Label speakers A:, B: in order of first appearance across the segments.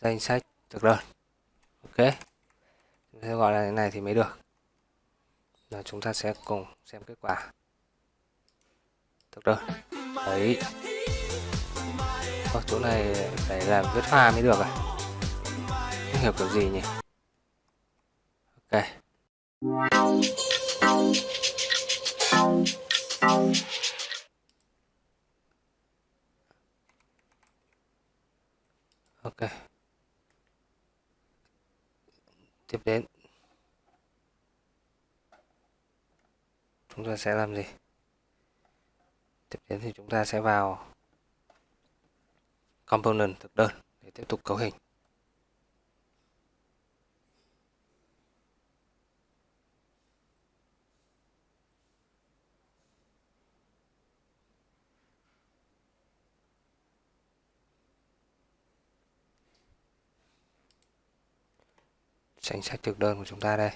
A: danh sách. Thực đơn ok. Chúng ta gọi là thế này thì mới được. Rồi chúng ta sẽ cùng xem kết quả. Thực đơn đấy. Ô, chỗ này phải làm viết pha mới được à? Không hiểu kiểu gì nhỉ? Ok. Ok tiếp đến. Chúng ta sẽ làm gì? Tiếp đến thì chúng ta sẽ vào component thực đơn để tiếp tục cấu hình. Danh sách thực đơn của chúng ta đây.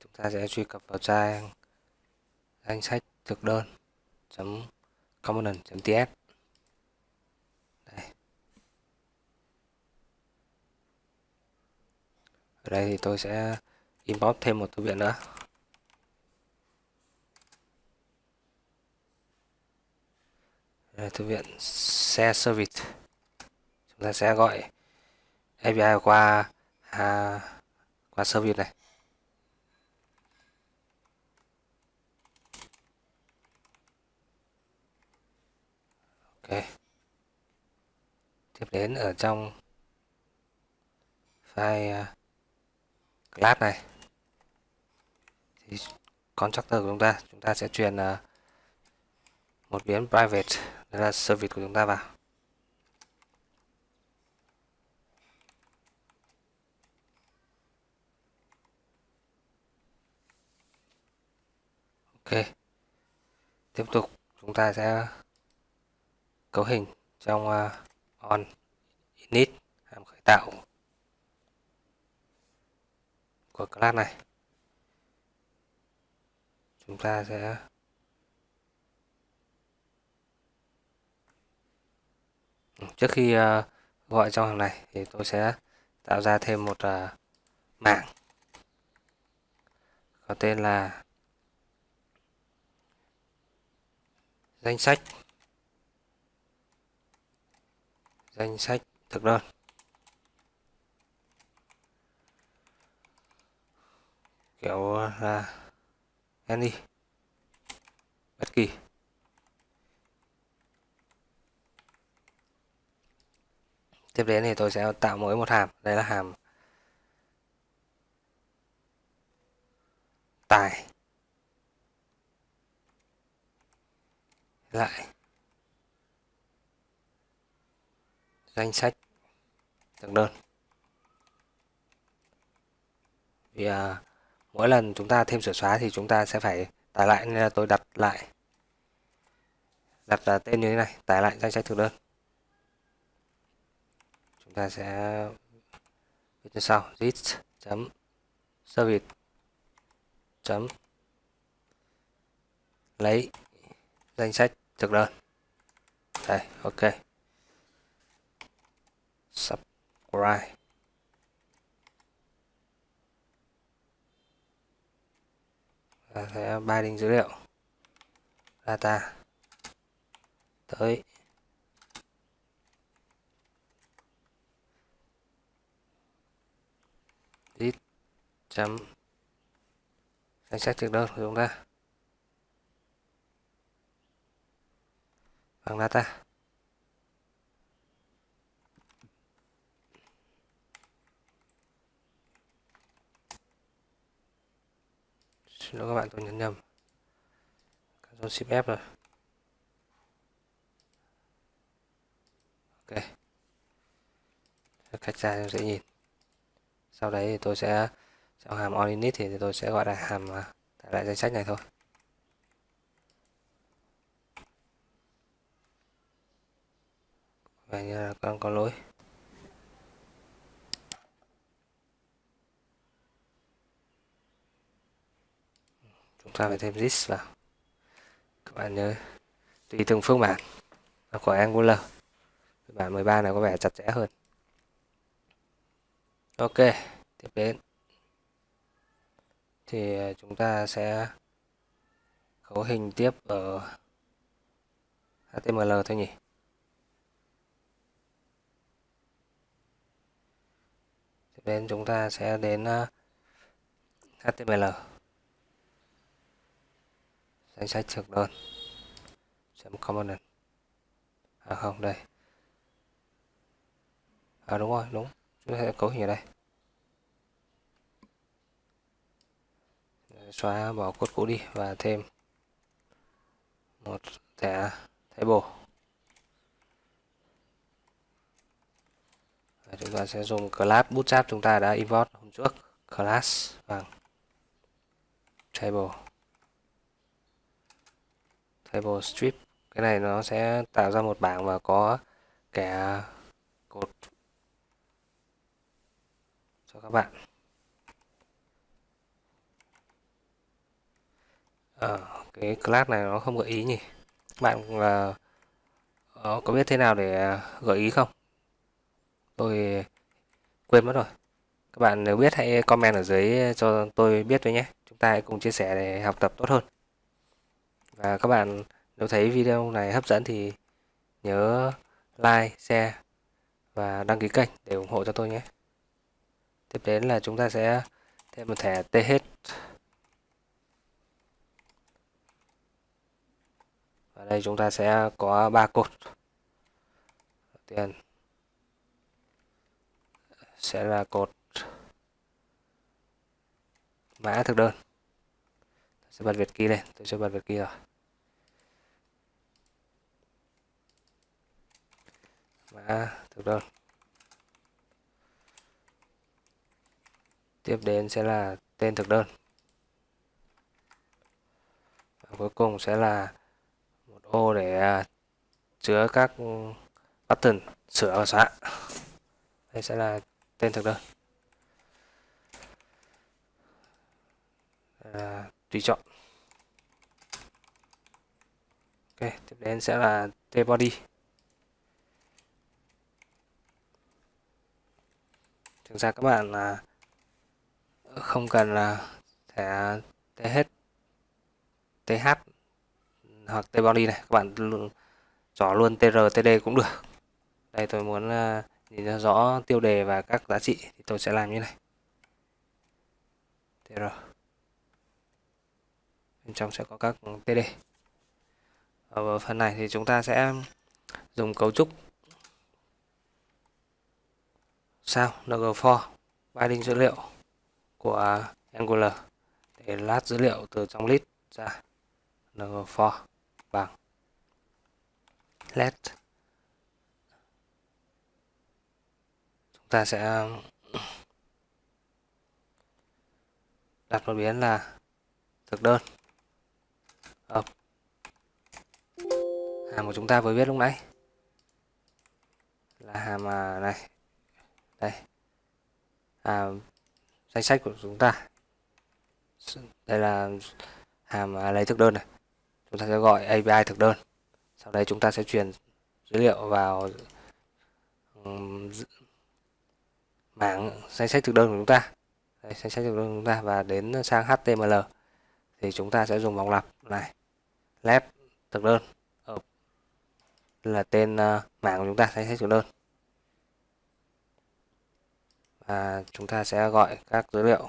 A: Chúng ta sẽ truy cập vào trang danh sách thực đơn component ts đây. ở đây thì tôi sẽ import thêm một thư viện nữa. Đây thư viện share service chúng ta sẽ gọi API qua à, qua service này. Ok. Tiếp đến ở trong file à, class này. Thì constructor của chúng ta chúng ta sẽ truyền à, một biến private đó là service của chúng ta vào. Ok. Tiếp tục chúng ta sẽ cấu hình trong uh, on init hàm khởi tạo của class này. Chúng ta sẽ trước khi uh, gọi trong hàng này thì tôi sẽ tạo ra thêm một ờ, uh, mạng có tên là danh sách. Danh sách, thực đơn. Kiểu là any bất kỳ. Tiếp đến thì tôi sẽ tạo mỗi một hàm. Đây là hàm tài. Lại. Danh sách thực đơn. Vì à, mỗi lần chúng ta thêm sửa xóa thì chúng ta sẽ phải tải lại nên là tôi đặt lại. Đặt là tên như thế này tải lại danh sách thực đơn. Chúng ta sẽ viết như sau list chấm service chấm lấy danh sách thực đơn. Đây, ok. Subscribe. Và sẽ binding dữ liệu. Data tới. List chấm. Danh sách thực đơn của chúng ta. Bằng data xin lỗi các bạn, tôi nhấn nhầm. Ctrl Shift F rồi. Ok. Cách ra dễ nhìn. Sau đấy thì tôi sẽ trong hàm on init thì tôi sẽ gọi là hàm à, tải lại danh sách này thôi. Vậy như là con có lỗi. Chúng ta phải thêm this vào. Các bạn nhớ, tùy từng phương bản của Angular. Phiên bản 13 này có vẻ chặt chẽ hơn. Ok, tiếp đến. Thì à, chúng ta sẽ cấu hình tiếp ở HTML thôi nhỉ? Nên đến chúng ta sẽ đến ờ, HTML danh sách thực đơn. Chấm component. À không, đây. À đúng rồi, đúng. Chúng ta sẽ cấu hình ở đây. Xóa bỏ cốt cũ đi và thêm một thẻ table. Chúng ta sẽ dùng class bootstrap chúng ta đã import hôm trước. Class bằng table. Table strip. Cái này nó sẽ tạo ra một bảng và có kẻ cột. Cho các bạn. Ở cái class này nó không gợi ý nhỉ. Bạn là uh, có biết thế nào để gợi ý không? Tôi quên mất rồi các bạn nếu biết hãy comment ở dưới cho tôi biết với nhé chúng ta hãy cùng chia sẻ để học tập tốt hơn và các bạn nếu thấy video này hấp dẫn thì nhớ like, share và đăng ký kênh để ủng hộ cho tôi nhé. Tiếp đến là chúng ta sẽ thêm một thẻ TH. Và đây chúng ta sẽ có ba cột. Đầu tiên sẽ là cột mã thực đơn. Tôi sẽ bật Việt key lên, tôi sẽ bật Việt key rồi. mã thực đơn tiếp đến sẽ là tên thực đơn và cuối cùng sẽ là một ô để à, chứa các button sửa và xóa đây sẽ là tên thực đơn. À, tùy chọn. Ok tiếp đến sẽ là t body. Thực ra các bạn là không cần là thẻ hết th hoặc t body này. Các bạn chọn luôn tr td cũng được. Đây tôi muốn uh, thì ra rõ tiêu đề và các giá trị thì tôi sẽ làm như này. Tr bên trong sẽ có các td ở phần này thì chúng ta sẽ dùng cấu trúc sao ng4 binding dữ liệu của Angular để lát dữ liệu từ trong list ra ng4 bằng. Let chúng ta sẽ đặt một biến là thực đơn. Hợp. Hàm của chúng ta vừa viết lúc nãy là hàm à, này. Đây. Hàm danh sách của chúng ta. Đây là hàm à, lấy thực đơn này. Chúng ta sẽ gọi API thực đơn. Sau đây chúng ta sẽ truyền dữ liệu vào mảng danh sách thực đơn của chúng ta. Đây, danh sách thực đơn của chúng ta và đến sang HTML thì chúng ta sẽ dùng vòng lặp này let thực đơn. Là tên uh, mảng của chúng ta danh sách thực đơn. Và chúng ta sẽ gọi các dữ liệu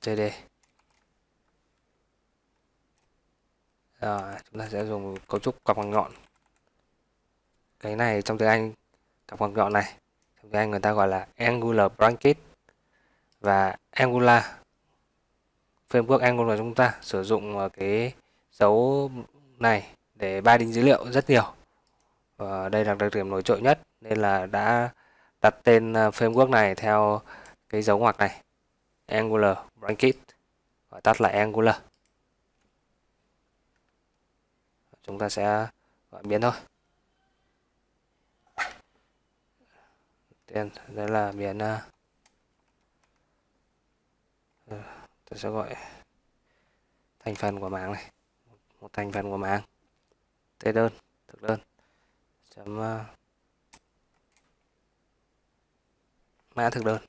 A: CD Rồi, chúng ta sẽ dùng cấu trúc cặp bằng nhọn. Cái này trong tiếng Anh cặp ngoặc gọn này. Trong tiếng Anh người ta gọi là angular bracket và angular. Framework angular chúng ta sử dụng ờ, cái dấu này để binding dữ liệu rất nhiều. Và đây là đặc điểm nổi trội nhất nên là đã đặt tên ờ, framework này theo cái dấu ngoặc này. Angular bracket gọi tắt là Angular. Chúng ta sẽ gọi biến thôi. Tên đây là biến uh, à, ờ, tôi sẽ gọi thành phần của mạng này. Một thành phần của mạng tê đơn thực đơn. Chấm uh, mã thực đơn.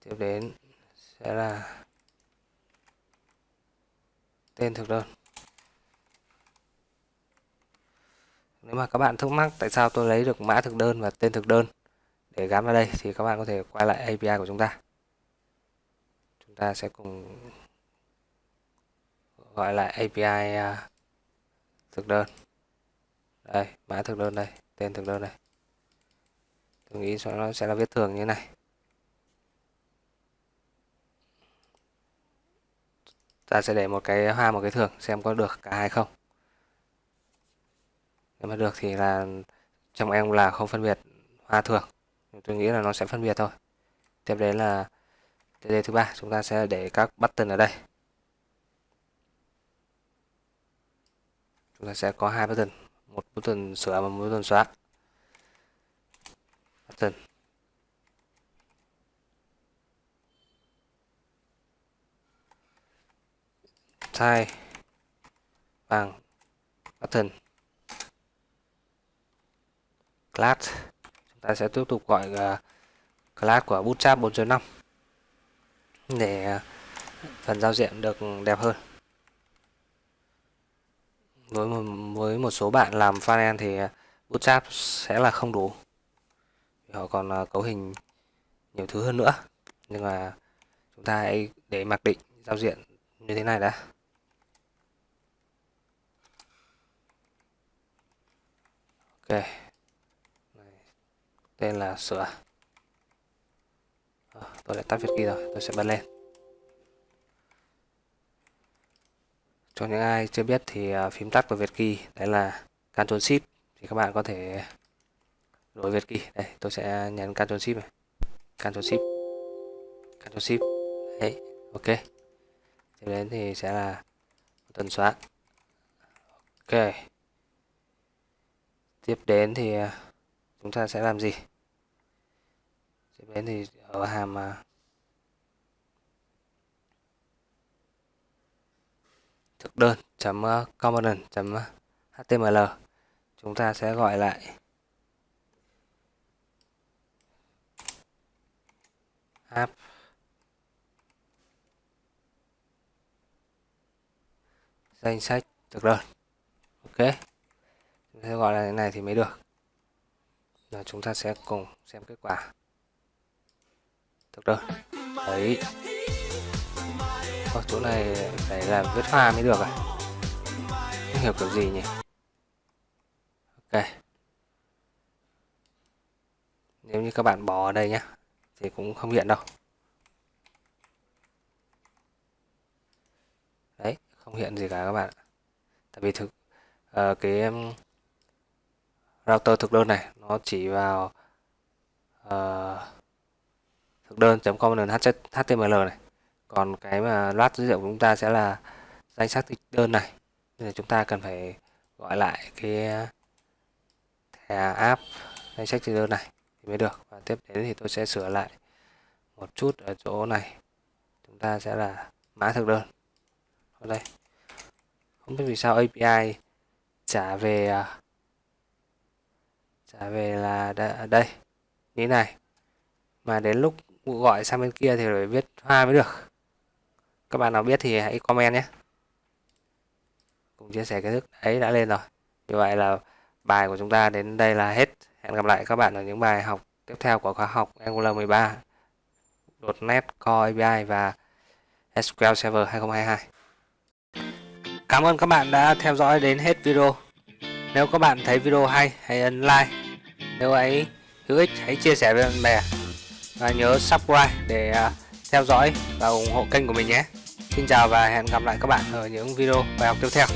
A: Tiếp đến sẽ là tên thực đơn. Nếu mà các bạn thắc mắc tại sao tôi lấy được mã thực đơn và tên thực đơn để gắn vào đây thì các bạn có thể quay lại API của chúng ta. Chúng ta sẽ cùng gọi lại API à, thực đơn. Đây, mã thực đơn đây, tên thực đơn đây. Tôi nghĩ nó sẽ là viết thường như này. Ta sẽ để một cái hoa, một cái thường xem có được cả hai không nếu mà được thì là trong em là không phân biệt hoa thường tôi nghĩ là nó sẽ phân biệt thôi. Tiếp đến là TD thứ ba, chúng ta sẽ để các button ở đây. Chúng ta sẽ có hai button, một button sửa và một button xóa. Button. Thay bằng button class. Chúng ta sẽ tiếp tục gọi uh, class của bootstrap 4.5 để à, phần giao diện được đẹp hơn. Với một, với một số bạn làm frontend thì à, bootstrap sẽ là không đủ. Họ còn uh, cấu hình nhiều thứ hơn nữa. Nhưng mà chúng ta hãy để mặc định giao diện như thế này đã. Ok tên là sửa. À, tôi đã tắt việt key rồi tôi sẽ bật lên. Cho những ai chưa biết thì uh, phím tắt của việt Kỳ đấy là Ctrl Shift thì các bạn có thể đổi việt Kỳ đây tôi sẽ nhấn Ctrl Shift này. Ctrl Shift. Ctrl Shift. Đấy ok. Tiếp đến thì sẽ là tần xóa. Ok. Tiếp đến thì ờ, chúng ta sẽ làm gì? Tiếp đến thì ở hàm à, thực đơn chấm à, component chấm à, html chúng ta sẽ gọi lại app. Danh sách thực đơn. Ok. Chúng sẽ gọi là thế này thì mới được là chúng ta sẽ cùng xem kết quả. Được đơn đấy. Ở chỗ này phải làm viết hoa mới được à? Không hiểu kiểu gì nhỉ? Ok. Nếu như các bạn bỏ ở đây nhé thì cũng không hiện đâu. Đấy không hiện gì cả các bạn tại vì thực uh, cái router thực đơn này nó chỉ vào uh, thực đơn.com.html này. Còn cái mà loát dữ liệu của chúng ta sẽ là danh sách thực đơn này. Nên là chúng ta cần phải gọi lại cái thẻ app danh sách thực đơn này thì mới được. Và tiếp đến thì tôi sẽ sửa lại một chút ở chỗ này. Chúng ta sẽ là mã thực đơn. Ở đây. Không biết vì sao API trả về uh, trả về là đây, như này. Mà đến lúc gọi sang bên kia thì phải viết hoa mới được. Các bạn nào biết thì hãy comment nhé. Cùng chia sẻ kiến thức ấy đã lên rồi. Như vậy là bài của chúng ta đến đây là hết. Hẹn gặp lại các bạn ở những bài học tiếp theo của khóa học Angular 13 .NET Core API và SQL Server 2022 Cảm ơn các bạn đã theo dõi đến hết video nếu các bạn thấy video hay, hãy ấn like. Nếu ấy hữu ích, hãy chia sẻ với bạn bè. Và nhớ subscribe để à, theo dõi và ủng hộ kênh của mình nhé. Xin chào và hẹn gặp lại các bạn ở những video bài học tiếp theo.